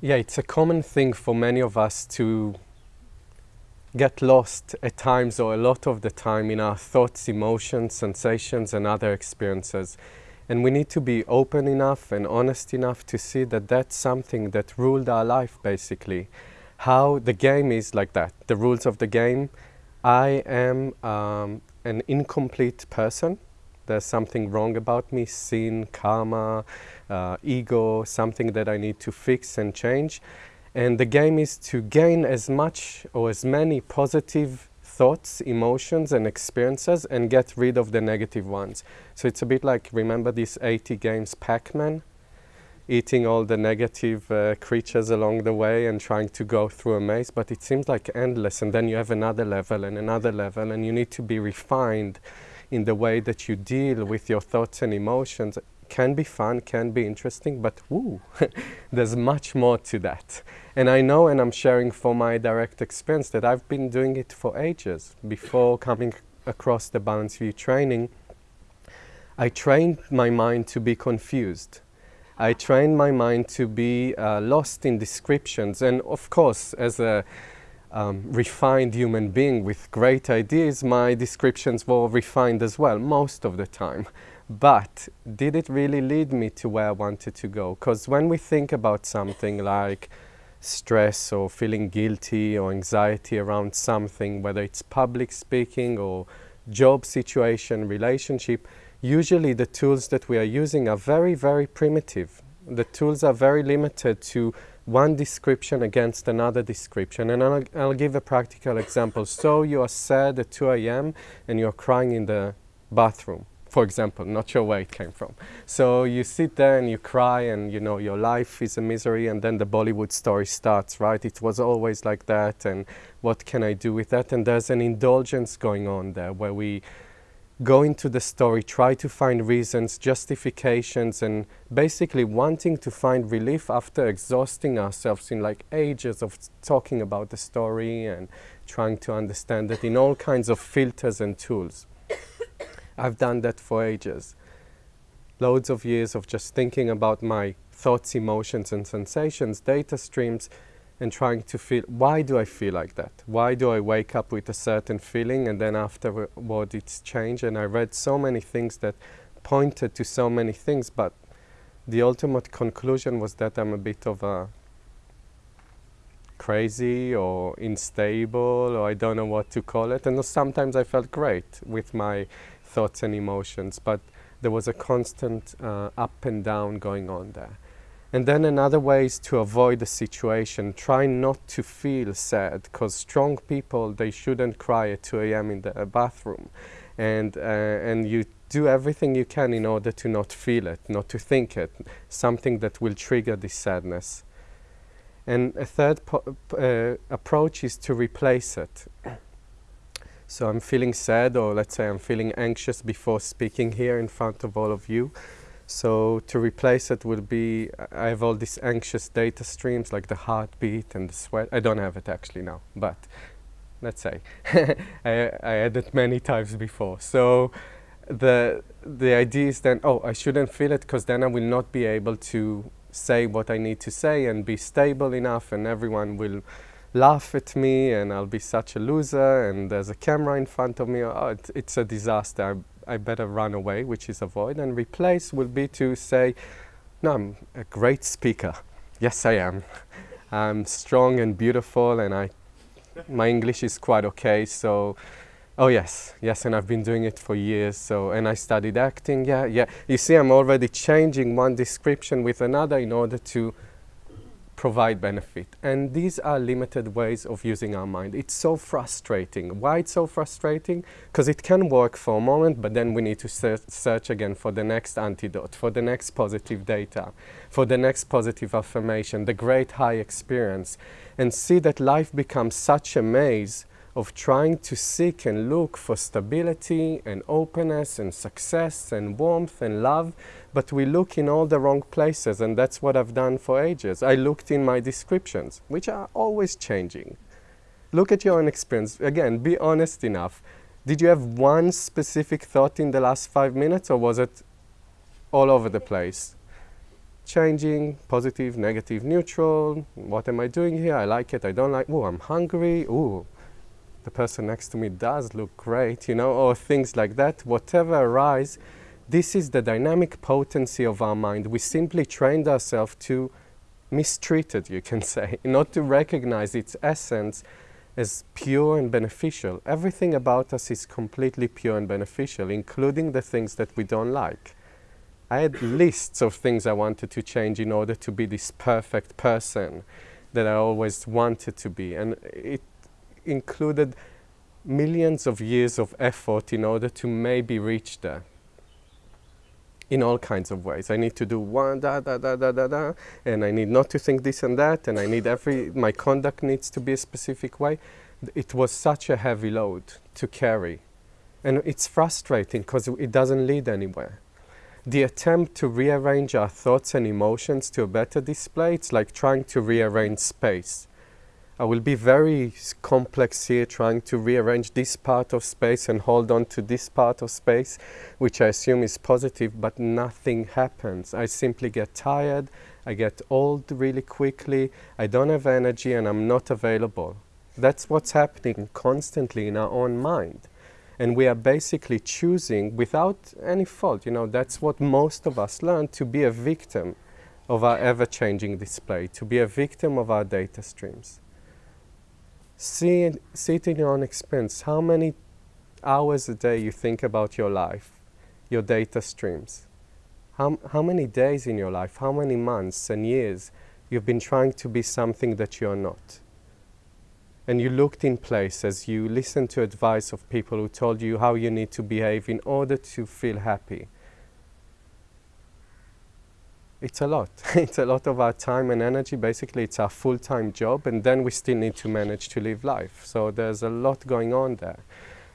Yeah, it's a common thing for many of us to get lost at times or a lot of the time in our thoughts, emotions, sensations, and other experiences. And we need to be open enough and honest enough to see that that's something that ruled our life basically. How the game is like that, the rules of the game. I am um, an incomplete person. There's something wrong about me, sin, karma, uh, ego, something that I need to fix and change. And the game is to gain as much or as many positive thoughts, emotions, and experiences and get rid of the negative ones. So it's a bit like, remember these 80 games Pac-Man? Eating all the negative uh, creatures along the way and trying to go through a maze, but it seems like endless. And then you have another level and another level, and you need to be refined in the way that you deal with your thoughts and emotions can be fun, can be interesting, but woo, there's much more to that. And I know, and I'm sharing from my direct experience, that I've been doing it for ages. Before coming across the Balanced View training, I trained my mind to be confused. I trained my mind to be uh, lost in descriptions. And of course, as a um, refined human being with great ideas, my descriptions were refined as well, most of the time. But did it really lead me to where I wanted to go? Because when we think about something like stress or feeling guilty or anxiety around something, whether it's public speaking or job situation, relationship, usually the tools that we are using are very, very primitive. The tools are very limited to one description against another description. And I'll, I'll give a practical example. So you are sad at 2 a.m. and you're crying in the bathroom for example, not sure where it came from. So you sit there and you cry and you know your life is a misery and then the Bollywood story starts, right? It was always like that and what can I do with that? And there's an indulgence going on there where we go into the story, try to find reasons, justifications and basically wanting to find relief after exhausting ourselves in like ages of talking about the story and trying to understand it in all kinds of filters and tools. I've done that for ages. Loads of years of just thinking about my thoughts, emotions, and sensations, data streams, and trying to feel why do I feel like that? Why do I wake up with a certain feeling and then afterward it's changed? And I read so many things that pointed to so many things, but the ultimate conclusion was that I'm a bit of a crazy or unstable or I don't know what to call it. And sometimes I felt great with my thoughts and emotions, but there was a constant uh, up and down going on there. And then another way is to avoid the situation. Try not to feel sad, because strong people, they shouldn't cry at 2 a.m. in the uh, bathroom. And, uh, and you do everything you can in order to not feel it, not to think it, something that will trigger this sadness. And a third uh, approach is to replace it. So I'm feeling sad or let's say I'm feeling anxious before speaking here in front of all of you. So to replace it would be, I have all these anxious data streams like the heartbeat and the sweat. I don't have it actually now, but let's say I, I had it many times before. So the, the idea is then, oh, I shouldn't feel it because then I will not be able to say what I need to say and be stable enough and everyone will laugh at me and I'll be such a loser and there's a camera in front of me, oh, it, it's a disaster, I, I, better run away, which is avoid. And replace will be to say, no, I'm a great speaker. Yes, I am. I'm strong and beautiful and I, my English is quite okay, so Oh yes, yes, and I've been doing it for years. So, and I studied acting. Yeah, yeah. You see, I'm already changing one description with another in order to provide benefit. And these are limited ways of using our mind. It's so frustrating. Why it's so frustrating? Because it can work for a moment, but then we need to search, search again for the next antidote, for the next positive data, for the next positive affirmation, the great high experience, and see that life becomes such a maze of trying to seek and look for stability and openness and success and warmth and love, but we look in all the wrong places and that's what I've done for ages. I looked in my descriptions, which are always changing. Look at your own experience. Again, be honest enough. Did you have one specific thought in the last five minutes or was it all over the place? changing, positive, negative, neutral. What am I doing here? I like it, I don't like, oh, I'm hungry, oh, the person next to me does look great, you know, or things like that. Whatever arise, this is the dynamic potency of our mind. We simply trained ourselves to mistreat it, you can say, not to recognize its essence as pure and beneficial. Everything about us is completely pure and beneficial, including the things that we don't like. I had lists of things I wanted to change in order to be this perfect person that I always wanted to be. And it included millions of years of effort in order to maybe reach there in all kinds of ways. I need to do one da da da da da da, and I need not to think this and that, and I need every my conduct needs to be a specific way. It was such a heavy load to carry, and it's frustrating because it doesn't lead anywhere. The attempt to rearrange our thoughts and emotions to a better display, it's like trying to rearrange space. I will be very complex here trying to rearrange this part of space and hold on to this part of space, which I assume is positive, but nothing happens. I simply get tired, I get old really quickly, I don't have energy and I'm not available. That's what's happening constantly in our own mind. And we are basically choosing without any fault, you know, that's what most of us learn, to be a victim of our ever-changing display, to be a victim of our data streams. See, see it in your own experience. How many hours a day you think about your life, your data streams? How, how many days in your life, how many months and years you've been trying to be something that you're not? And you looked in places, you listened to advice of people who told you how you need to behave in order to feel happy it's a lot. it's a lot of our time and energy. Basically, it's our full-time job, and then we still need to manage to live life. So there's a lot going on there.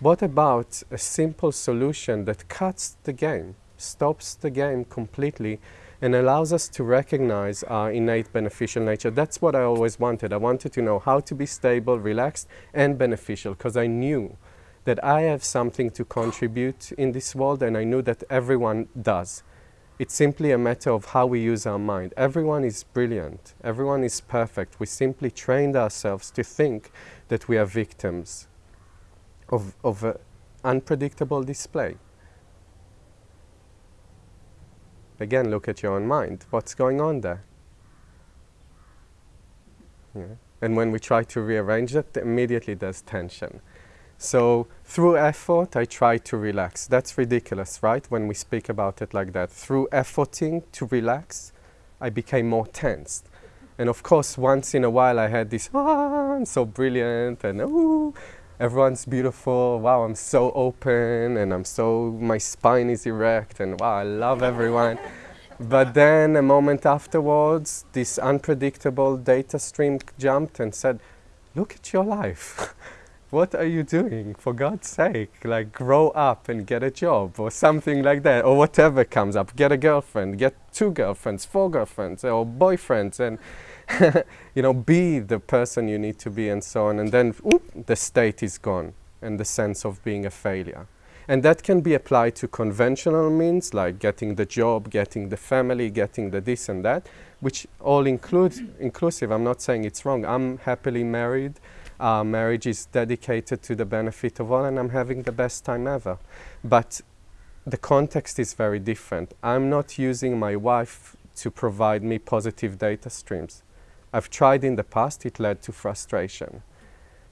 What about a simple solution that cuts the game, stops the game completely, and allows us to recognize our innate beneficial nature? That's what I always wanted. I wanted to know how to be stable, relaxed, and beneficial, because I knew that I have something to contribute in this world, and I knew that everyone does. It's simply a matter of how we use our mind. Everyone is brilliant. Everyone is perfect. We simply trained ourselves to think that we are victims of, of an unpredictable display. Again, look at your own mind. What's going on there? Yeah. And when we try to rearrange it, immediately there's tension. So through effort, I try to relax. That's ridiculous, right? When we speak about it like that. Through efforting to relax, I became more tensed. And of course, once in a while, I had this, ah, I'm so brilliant, and ooh, everyone's beautiful. Wow, I'm so open, and I'm so, my spine is erect, and wow, I love everyone. but then a moment afterwards, this unpredictable data stream jumped and said, look at your life. what are you doing? For God's sake, like grow up and get a job or something like that, or whatever comes up. Get a girlfriend, get two girlfriends, four girlfriends, or boyfriends, and you know, be the person you need to be, and so on. And then whoop, the state is gone, and the sense of being a failure. And that can be applied to conventional means like getting the job, getting the family, getting the this and that, which all include inclusive. I'm not saying it's wrong. I'm happily married. Marriage is dedicated to the benefit of all and I'm having the best time ever. But the context is very different. I'm not using my wife to provide me positive data streams. I've tried in the past, it led to frustration.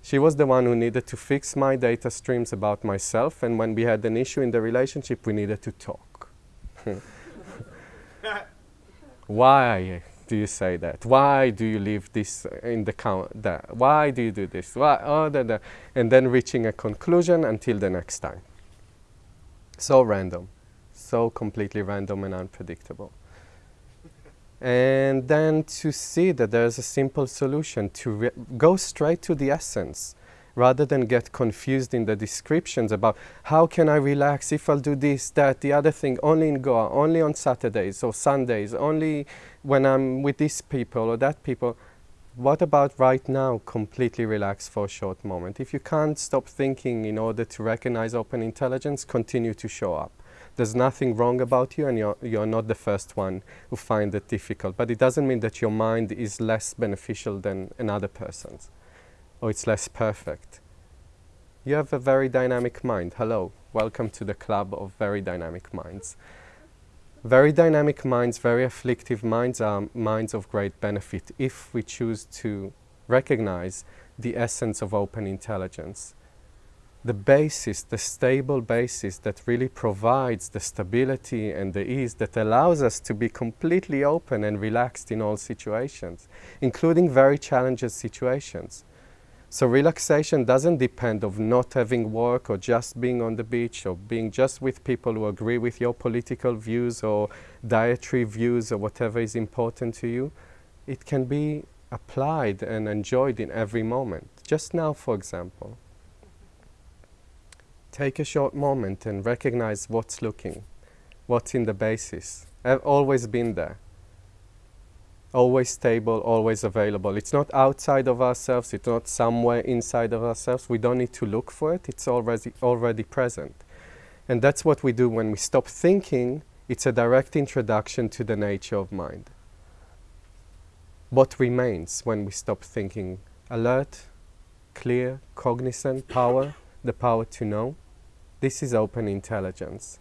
She was the one who needed to fix my data streams about myself, and when we had an issue in the relationship, we needed to talk. Why? Do you say that? Why do you leave this uh, in the count? That? Why do you do this? Why? Oh, da, da. And then reaching a conclusion until the next time. So random, so completely random and unpredictable. and then to see that there's a simple solution to go straight to the essence rather than get confused in the descriptions about how can I relax if I'll do this, that, the other thing, only in Goa, only on Saturdays or Sundays, only when I'm with these people or that people. What about right now, completely relax for a short moment? If you can't stop thinking in order to recognize open intelligence, continue to show up. There's nothing wrong about you, and you're, you're not the first one who find it difficult. But it doesn't mean that your mind is less beneficial than another person's, or it's less perfect. You have a very dynamic mind. Hello, welcome to the club of very dynamic minds. Very dynamic minds, very afflictive minds are minds of great benefit if we choose to recognize the essence of open intelligence. The basis, the stable basis that really provides the stability and the ease that allows us to be completely open and relaxed in all situations, including very challenging situations. So relaxation doesn't depend of not having work or just being on the beach or being just with people who agree with your political views or dietary views or whatever is important to you. It can be applied and enjoyed in every moment. Just now, for example. Take a short moment and recognize what's looking, what's in the basis. I've always been there always stable, always available. It's not outside of ourselves, it's not somewhere inside of ourselves. We don't need to look for it, it's already, already present. And that's what we do when we stop thinking, it's a direct introduction to the nature of mind. What remains when we stop thinking? Alert, clear, cognizant, power, the power to know. This is open intelligence.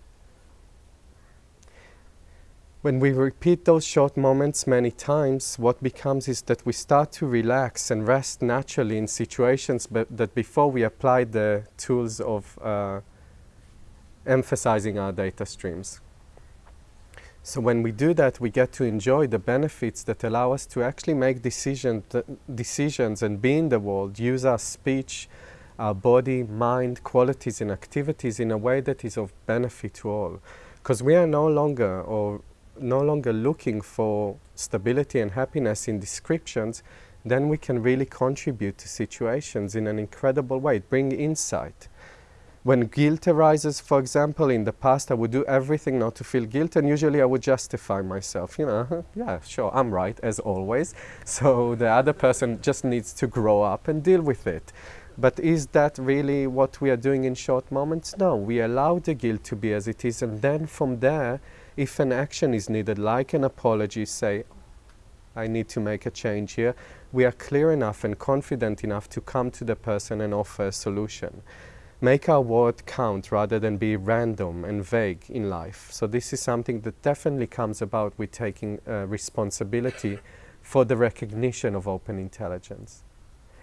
When we repeat those short moments many times, what becomes is that we start to relax and rest naturally in situations that before we applied the tools of uh, emphasizing our data streams. So when we do that, we get to enjoy the benefits that allow us to actually make decision, decisions and be in the world, use our speech, our body, mind, qualities and activities in a way that is of benefit to all. Because we are no longer, or no longer looking for stability and happiness in descriptions, then we can really contribute to situations in an incredible way, bring insight. When guilt arises, for example, in the past I would do everything not to feel guilt and usually I would justify myself, you know, yeah, sure, I'm right, as always. So the other person just needs to grow up and deal with it. But is that really what we are doing in short moments? No, we allow the guilt to be as it is and then from there if an action is needed, like an apology, say, I need to make a change here, we are clear enough and confident enough to come to the person and offer a solution. Make our word count rather than be random and vague in life. So this is something that definitely comes about with taking uh, responsibility for the recognition of open intelligence.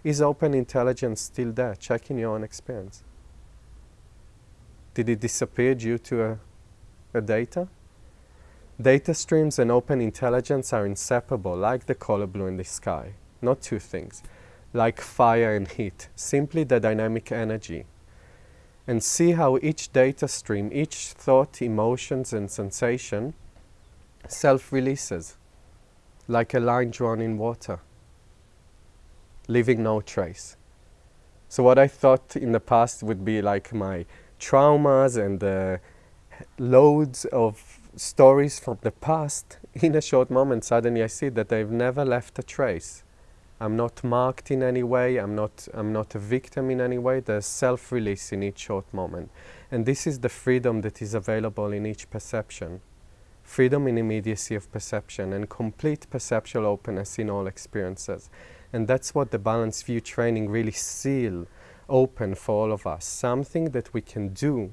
Is open intelligence still there? Check in your own experience. Did it disappear due to a, a data? Data streams and open intelligence are inseparable, like the color blue in the sky. Not two things. Like fire and heat, simply the dynamic energy. And see how each data stream, each thought, emotions, and sensation self-releases, like a line drawn in water, leaving no trace. So what I thought in the past would be like my traumas and the loads of stories from the past, in a short moment, suddenly I see that they've never left a trace. I'm not marked in any way, I'm not, I'm not a victim in any way, there's self-release in each short moment. And this is the freedom that is available in each perception. Freedom in immediacy of perception and complete perceptual openness in all experiences. And that's what the balanced view training really seal open for all of us. Something that we can do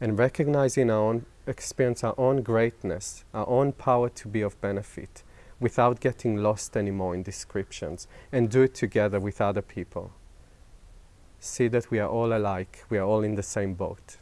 and recognize in our own experience our own greatness, our own power to be of benefit without getting lost anymore in descriptions and do it together with other people. See that we are all alike, we are all in the same boat.